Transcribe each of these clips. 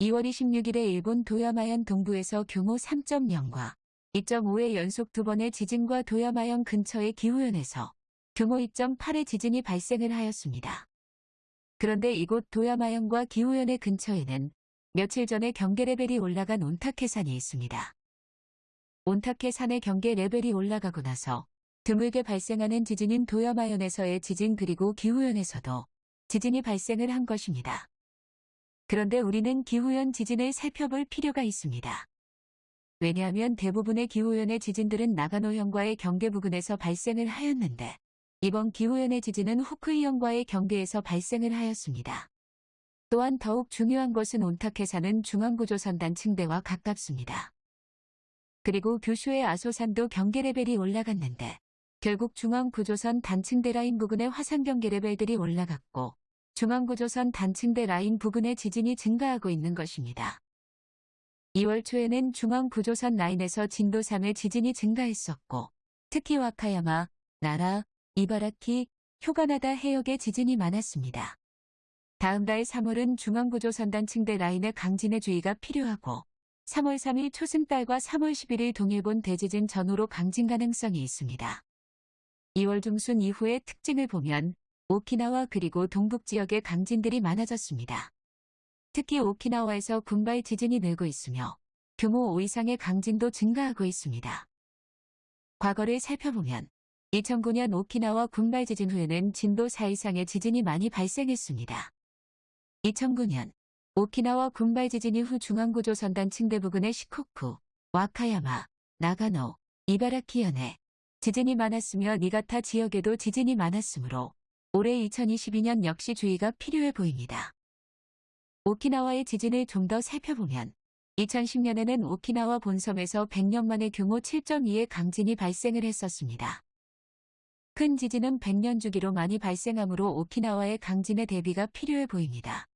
2월 26일에 일본 도야마현 동부에서 규모 3.0과 2.5의 연속 두 번의 지진과 도야마현 근처의 기후현에서 규모 2.8의 지진이 발생을 하였습니다. 그런데 이곳 도야마현과 기후현의 근처에는 며칠 전에 경계 레벨이 올라간 온타케산이 있습니다. 온타케산의 경계 레벨이 올라가고 나서 드물게 발생하는 지진인 도야마현에서의 지진 그리고 기후현에서도 지진이 발생을 한 것입니다. 그런데 우리는 기후현 지진을 살펴볼 필요가 있습니다. 왜냐하면 대부분의 기후현의 지진들은 나가노현과의 경계 부근에서 발생을 하였는데 이번 기후현의 지진은 후쿠이현과의 경계에서 발생을 하였습니다. 또한 더욱 중요한 것은 온타케 산은 중앙구조선 단 층대와 가깝습니다. 그리고 규슈의 아소산도 경계 레벨이 올라갔는데 결국 중앙구조선 단층대 라인 부근의 화산 경계 레벨들이 올라갔고 중앙구조선 단층대 라인 부근의 지진이 증가하고 있는 것입니다. 2월 초에는 중앙구조선 라인에서 진도 3의 지진이 증가했었고 특히 와카야마, 나라, 이바라키, 효가나다 해역의 지진이 많았습니다. 다음 달 3월은 중앙구조선 단층대 라인의 강진의 주의가 필요하고 3월 3일 초승달과 3월 11일 동일본 대지진 전후로 강진 가능성이 있습니다. 2월 중순 이후의 특징을 보면 오키나와 그리고 동북 지역의 강진들이 많아졌습니다. 특히 오키나와에서 군발 지진이 늘고 있으며 규모 5 이상의 강진도 증가하고 있습니다. 과거를 살펴보면 2009년 오키나와 군발 지진 후에는 진도 4 이상의 지진이 많이 발생했습니다. 2009년 오키나와 군발 지진 이후 중앙구조선단 층대 부근의 시코쿠, 와카야마, 나가노, 이바라키 현에 지진이 많았으며 니가타 지역에도 지진이 많았으므로 올해 2022년 역시 주의가 필요해 보입니다. 오키나와의 지진을 좀 더 살펴보면 2010년에는 오키나와 본섬에서 100년 만에 규모 7.2의 강진이 발생을 했었습니다. 큰 지진은 100년 주기로 많이 발생하므로 오키나와의 강진의 대비가 필요해 보입니다.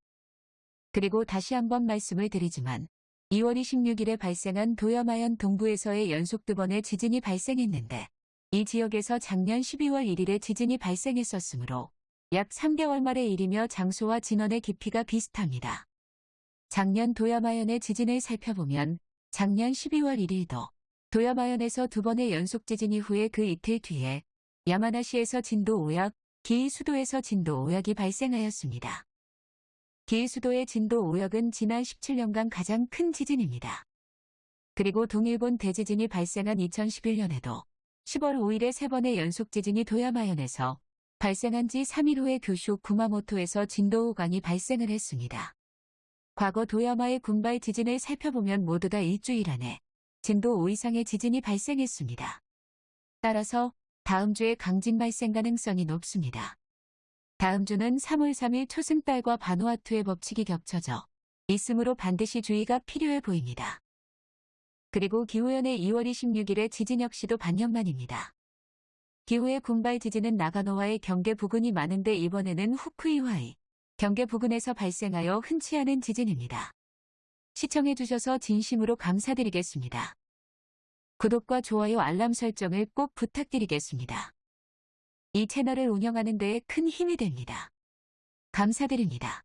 그리고 다시 한번 말씀을 드리지만 2월 26일에 발생한 도야마현 동부에서의 연속 두 번의 지진이 발생했는데 이 지역에서 작년 12월 1일에 지진이 발생했었으므로 약 3개월 말의 일이며 장소와 진원의 깊이가 비슷합니다. 작년 도야마현의 지진을 살펴보면 작년 12월 1일도 도야마현에서 두 번의 연속 지진 이후에 그 이틀 뒤에 야마나시에서 진도 5약, 기이수도에서 진도 5약이 발생하였습니다. 기이수도의 진도 5역은 지난 17년간 가장 큰 지진입니다. 그리고 동일본 대지진이 발생한 2011년에도 10월 5일에 세 번의 연속 지진이 도야마현에서 발생한 지 3일 후에 교슈 구마모토에서 진도 5강이 발생을 했습니다. 과거 도야마의 군발 지진을 살펴보면 모두 다 일주일 안에 진도 5 이상의 지진이 발생했습니다. 따라서 다음 주에 강진 발생 가능성이 높습니다. 다음 주는 3월 3일 초승달과 바누아투의 법칙이 겹쳐져 있으므로 반드시 주의가 필요해 보입니다. 그리고 기후현의 2월 26일의 지진 역시도 반년 만입니다. 기후의 군발 지진은 나가노와의 경계 부근이 많은데 이번에는 후쿠이와의 경계 부근에서 발생하여 흔치 않은 지진입니다. 시청해주셔서 진심으로 감사드리겠습니다. 구독과 좋아요 알람 설정을 꼭 부탁드리겠습니다. 이 채널을 운영하는 데에 큰 힘이 됩니다. 감사드립니다.